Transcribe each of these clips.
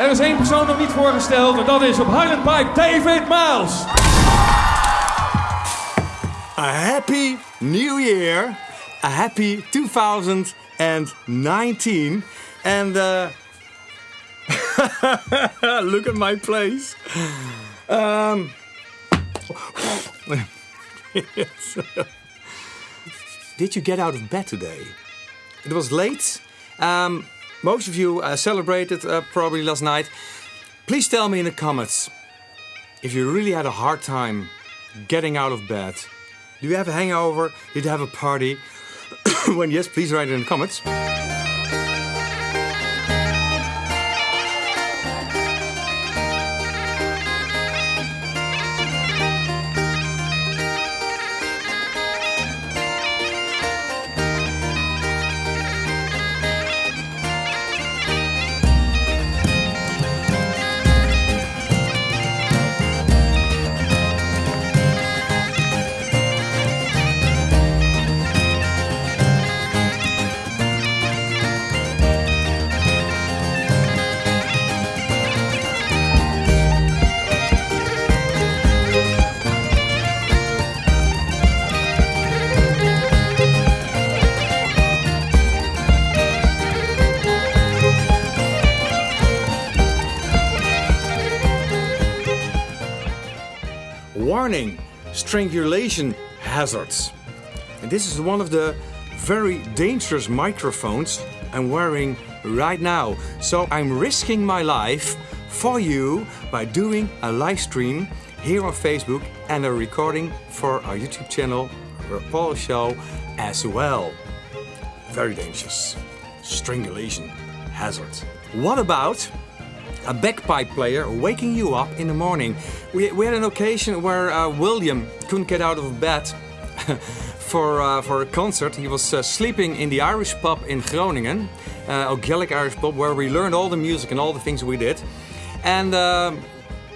Er is één persoon nog niet voorgesteld en dat is op Highland Pipe David Miles. A happy new year. A happy 2019. And uh, look at my place. Um, yes. Did you get out of bed today? It was late. Um, most of you uh, celebrated uh, probably last night. Please tell me in the comments if you really had a hard time getting out of bed. Do you have a hangover? Did you have a party? when yes, please write it in the comments. Warning, strangulation hazards. And this is one of the very dangerous microphones I'm wearing right now. So I'm risking my life for you by doing a live stream here on Facebook and a recording for our YouTube channel, Paul Show as well. Very dangerous. Strangulation hazard. What about a bagpipe player waking you up in the morning. We, we had an occasion where uh, William couldn't get out of bed for, uh, for a concert. He was uh, sleeping in the Irish pub in Groningen, uh, Gaelic Irish pub, where we learned all the music and all the things we did. And um,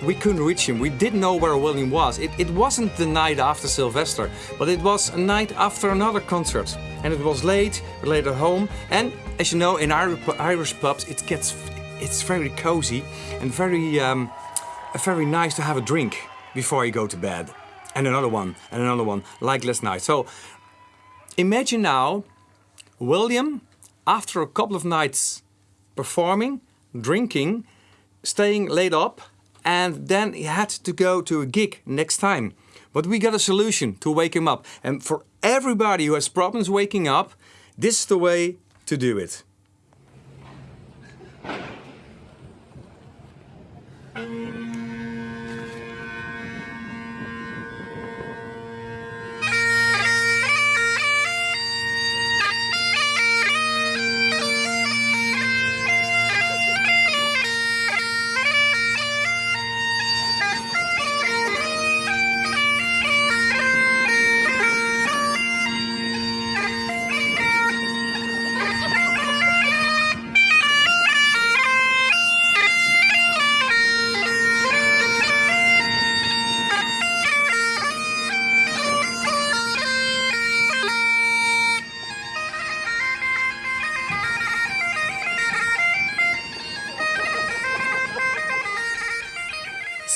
we couldn't reach him. We didn't know where William was. It, it wasn't the night after Sylvester, but it was a night after another concert. And it was late, late at home. And as you know, in Irish pubs, it gets it's very cozy and very, um, very nice to have a drink before you go to bed. And another one, and another one, like last night. So imagine now William, after a couple of nights performing, drinking, staying late up, and then he had to go to a gig next time. But we got a solution to wake him up. And for everybody who has problems waking up, this is the way to do it.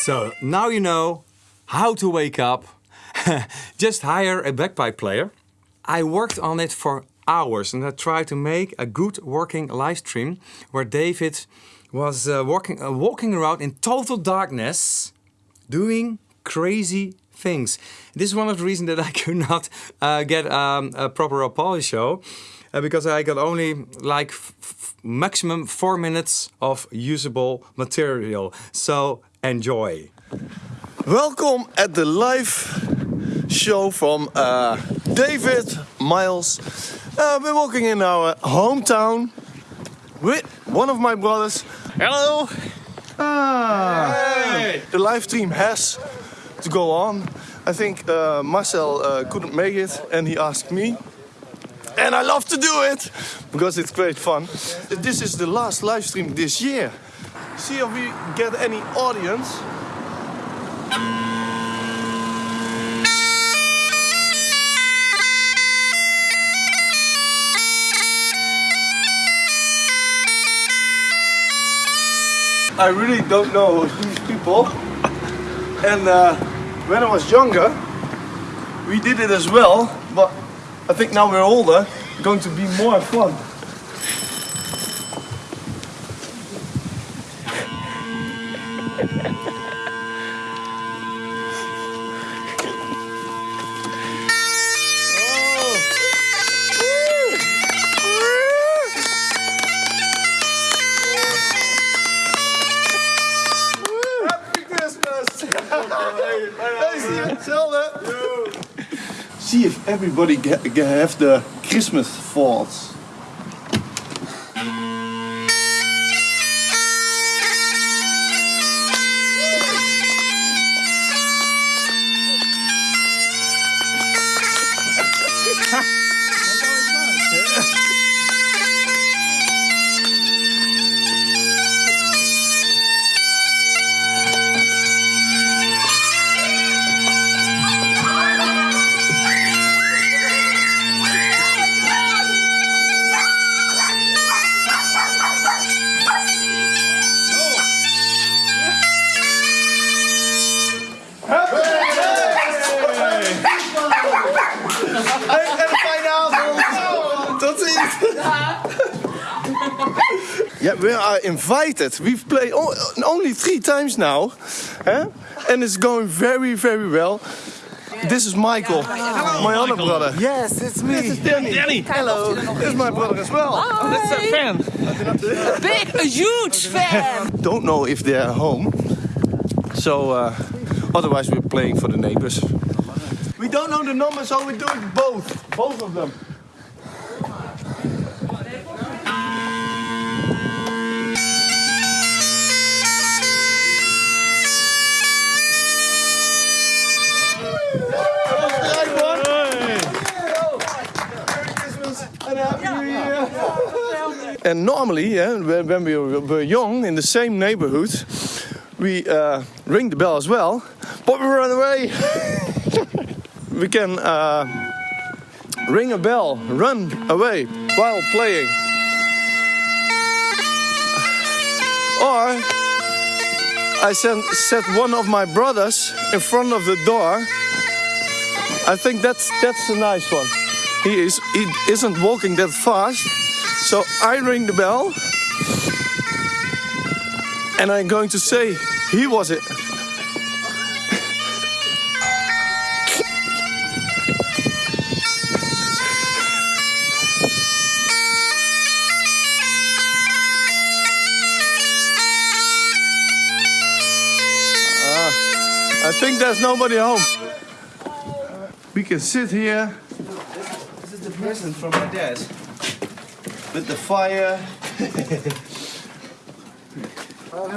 So now you know how to wake up. Just hire a bagpipe player. I worked on it for hours and I tried to make a good working live stream where David was uh, walking, uh, walking around in total darkness doing crazy things. This is one of the reasons that I could not uh, get um, a proper Apollo show uh, because I got only like maximum four minutes of usable material. So enjoy. Welcome at the live show from uh, David Miles. Uh, we're walking in our hometown with one of my brothers. Hello! Ah, hey. The live stream has to go on. I think uh, Marcel uh, couldn't make it and he asked me. And I love to do it because it's great fun. This is the last live stream this year see if we get any audience. I really don't know these people. And uh, when I was younger, we did it as well. But I think now we're older, going to be more fun. Happy Christmas! hey, zie je hetzelfde? See if everybody have the Christmas thoughts. Avond! Tot ziens! Yeah, we are invited. We've played only three times now, eh? and it's going very, very well. This is Michael, my other brother. Yes, it's me. This is Danny. Danny. Hello. This is my brother as well. That's a fan. Big, a huge fan. Don't know if they're home, so uh, otherwise we're playing for the neighbors. We don't know the number, so we do it both, both of them. And normally, yeah, when we were young in the same neighborhood, we uh, ring the bell as well, but we run away. we can uh, ring a bell, run away while playing. Or I sent, set one of my brothers in front of the door. I think that's that's a nice one. He is he isn't walking that fast, so I ring the bell, and I'm going to say he was it. Ah, I think there's nobody home. We can sit here This is the present from my dad. With the fire.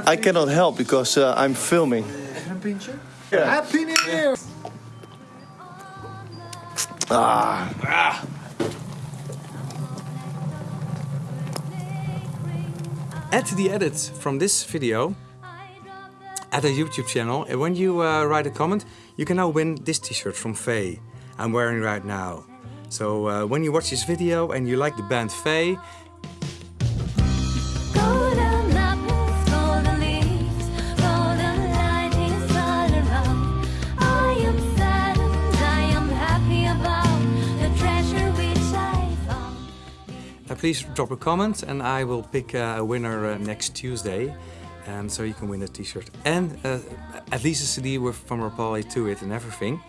I cannot help because uh, I'm filming. Happy New Year. Ah, Add the edits from this video at a YouTube channel. And when you uh, write a comment, you can now win this t-shirt from Faye I'm wearing right now. So uh, when you watch this video and you like the band Faye, Golden apples, golden leaves, golden lightnings all around. I am saddened, I am happy about the treasure which I found. uh, please drop a comment and I will pick uh, a winner uh, next Tuesday. Um, so you can win a t-shirt and uh, at least a CD with from Rapalje to it and everything.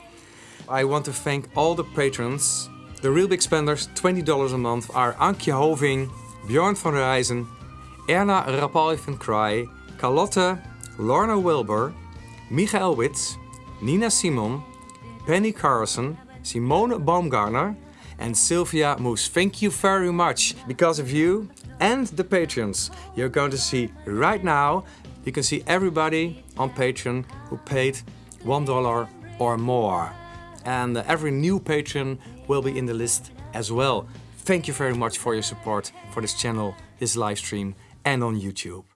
I want to thank all the patrons. The real big spenders, $20 a month, are Ankje Hoving, Bjorn van Rijzen, Erna Rapalli van Kraai, Carlotte, Lorna Wilbur, Michael Witz, Nina Simon, Penny Carlson, Simone Baumgartner, and Sylvia Moes. Thank you very much. Because of you and the patrons, you're going to see right now, you can see everybody on Patreon who paid $1 or more. And every new patron will be in the list as well. Thank you very much for your support for this channel, this live stream, and on YouTube.